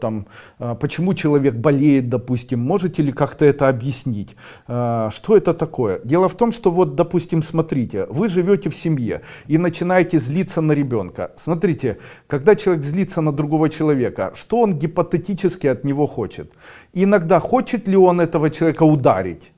там, а, почему человек болеет, допустим, можете ли как-то это объяснить? А, что это такое? Дело в том, что вот, допустим, смотрите, вы живете в семье и начинаете злиться на ребенка. Смотрите, когда человек злится на другого человека, что он гипотетически от него хочет? Иногда хочет ли он этого человека ударить?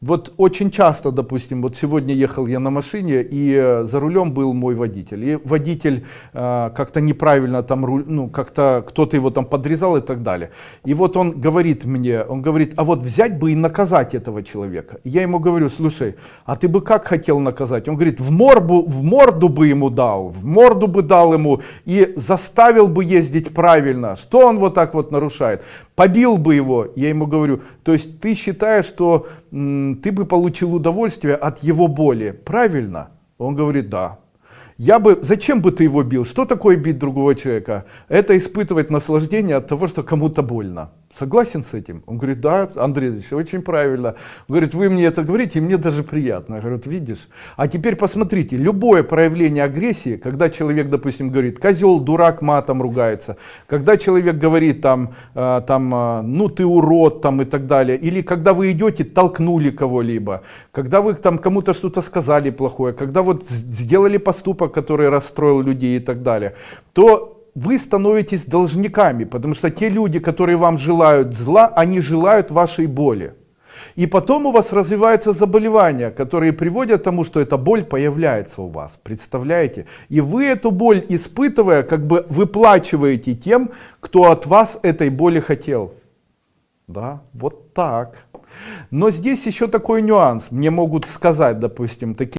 Вот очень часто, допустим, вот сегодня ехал я на машине, и э, за рулем был мой водитель. И водитель э, как-то неправильно там, руль, ну, как-то кто-то его там подрезал и так далее. И вот он говорит мне, он говорит, а вот взять бы и наказать этого человека. Я ему говорю, слушай, а ты бы как хотел наказать? Он говорит, в морду, в морду бы ему дал, в морду бы дал ему и заставил бы ездить правильно. Что он вот так вот нарушает? Побил бы его. Я ему говорю, то есть ты считаешь, что ты бы получил удовольствие от его боли. Правильно? Он говорит, да. Я бы, зачем бы ты его бил? Что такое бить другого человека? Это испытывать наслаждение от того, что кому-то больно. Согласен с этим? Он говорит, да, Андрей Ильич, очень правильно. Он говорит, вы мне это говорите, и мне даже приятно. Я говорю, видишь? А теперь посмотрите, любое проявление агрессии, когда человек, допустим, говорит, козел, дурак, матом ругается, когда человек говорит там, э, там э, ну ты урод, там и так далее, или когда вы идете, толкнули кого-либо, когда вы там кому-то что-то сказали плохое, когда вот сделали поступок, который расстроил людей и так далее, то вы становитесь должниками, потому что те люди, которые вам желают зла, они желают вашей боли. И потом у вас развиваются заболевания, которые приводят к тому, что эта боль появляется у вас. Представляете? И вы эту боль испытывая, как бы выплачиваете тем, кто от вас этой боли хотел. Да, вот так. Но здесь еще такой нюанс. Мне могут сказать, допустим, такие